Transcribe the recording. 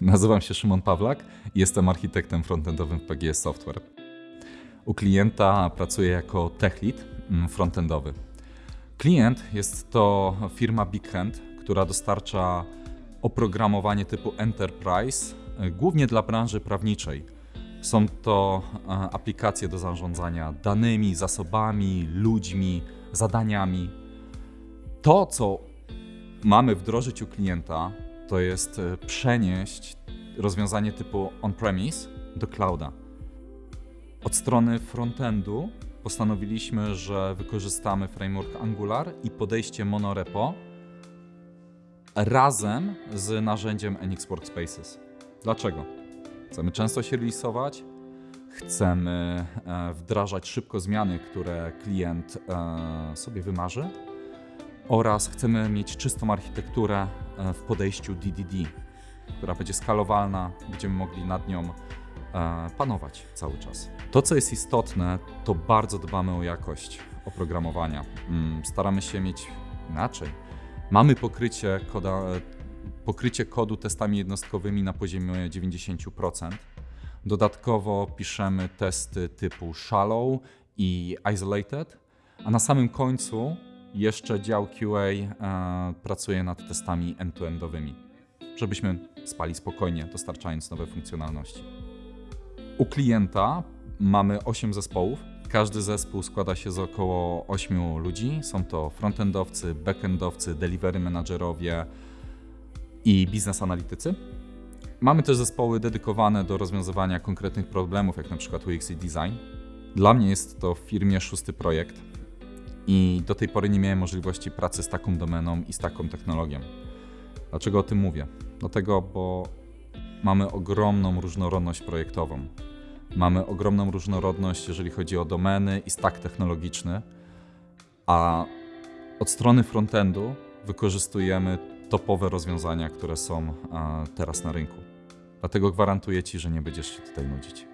Nazywam się Szymon Pawlak i jestem architektem frontendowym w PGS Software. U klienta pracuję jako tech lead mm, frontendowy. Klient jest to firma Big Hand, która dostarcza oprogramowanie typu Enterprise, e, głównie dla branży prawniczej. Są to e, aplikacje do zarządzania danymi, zasobami, ludźmi, zadaniami. To, co mamy wdrożyć u klienta, to jest e, przenieść rozwiązanie typu on-premise do clouda. Od strony frontendu postanowiliśmy, że wykorzystamy framework Angular i podejście monorepo razem z narzędziem NX Workspaces. Dlaczego? Chcemy często się releasować, chcemy e, wdrażać szybko zmiany, które klient e, sobie wymarzy oraz chcemy mieć czystą architekturę w podejściu DDD, która będzie skalowalna, będziemy mogli nad nią panować cały czas. To, co jest istotne, to bardzo dbamy o jakość oprogramowania. Mm, staramy się mieć inaczej. Mamy pokrycie, koda, pokrycie kodu testami jednostkowymi na poziomie 90%. Dodatkowo piszemy testy typu shallow i isolated, a na samym końcu jeszcze dział QA e, pracuje nad testami end-to-endowymi, żebyśmy spali spokojnie, dostarczając nowe funkcjonalności. U klienta mamy 8 zespołów. Każdy zespół składa się z około 8 ludzi. Są to frontendowcy, backendowcy, delivery managerowie i biznes analitycy. Mamy też zespoły dedykowane do rozwiązywania konkretnych problemów, jak na przykład UX i design. Dla mnie jest to w firmie szósty projekt i do tej pory nie miałem możliwości pracy z taką domeną i z taką technologią. Dlaczego o tym mówię? Dlatego, bo mamy ogromną różnorodność projektową. Mamy ogromną różnorodność, jeżeli chodzi o domeny i stack technologiczny, a od strony frontendu wykorzystujemy topowe rozwiązania, które są teraz na rynku. Dlatego gwarantuję Ci, że nie będziesz się tutaj nudzić.